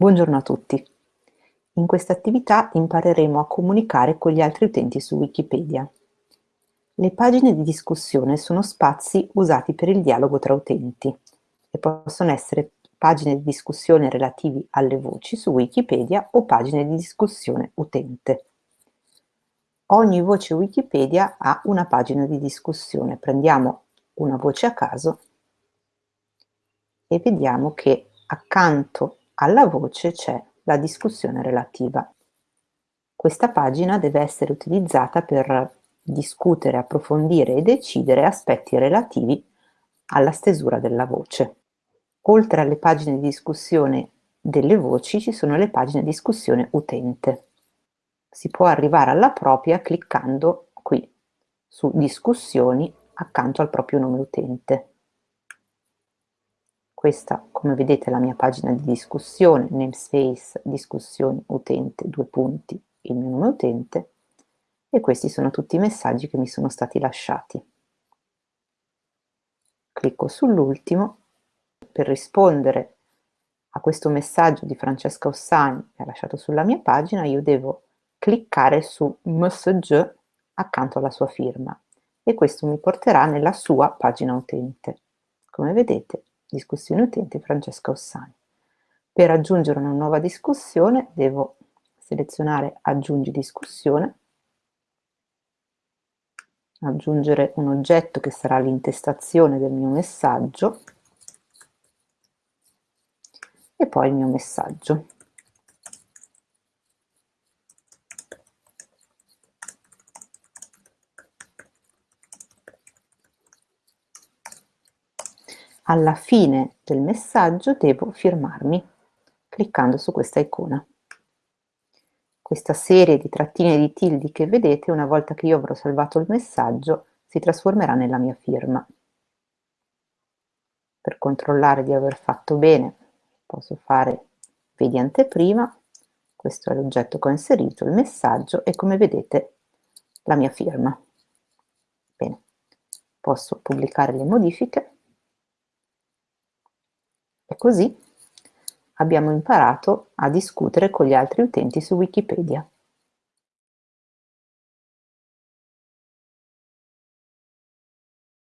Buongiorno a tutti. In questa attività impareremo a comunicare con gli altri utenti su Wikipedia. Le pagine di discussione sono spazi usati per il dialogo tra utenti e possono essere pagine di discussione relativi alle voci su Wikipedia o pagine di discussione utente. Ogni voce Wikipedia ha una pagina di discussione. Prendiamo una voce a caso e vediamo che accanto alla voce c'è la discussione relativa. Questa pagina deve essere utilizzata per discutere, approfondire e decidere aspetti relativi alla stesura della voce. Oltre alle pagine di discussione delle voci ci sono le pagine di discussione utente. Si può arrivare alla propria cliccando qui su discussioni accanto al proprio nome utente. Questa, come vedete, è la mia pagina di discussione, namespace, discussioni, utente, due punti, il mio nome utente, e questi sono tutti i messaggi che mi sono stati lasciati. Clicco sull'ultimo per rispondere a questo messaggio di Francesca Ossani che ha lasciato sulla mia pagina, io devo cliccare su message accanto alla sua firma e questo mi porterà nella sua pagina utente. Come vedete discussione utente Francesca Ossani. Per aggiungere una nuova discussione devo selezionare aggiungi discussione, aggiungere un oggetto che sarà l'intestazione del mio messaggio e poi il mio messaggio. Alla fine del messaggio devo firmarmi cliccando su questa icona. Questa serie di trattine di tildi che vedete, una volta che io avrò salvato il messaggio, si trasformerà nella mia firma. Per controllare di aver fatto bene, posso fare vedi anteprima, questo è l'oggetto che ho inserito, il messaggio e come vedete la mia firma. Bene, posso pubblicare le modifiche così abbiamo imparato a discutere con gli altri utenti su Wikipedia.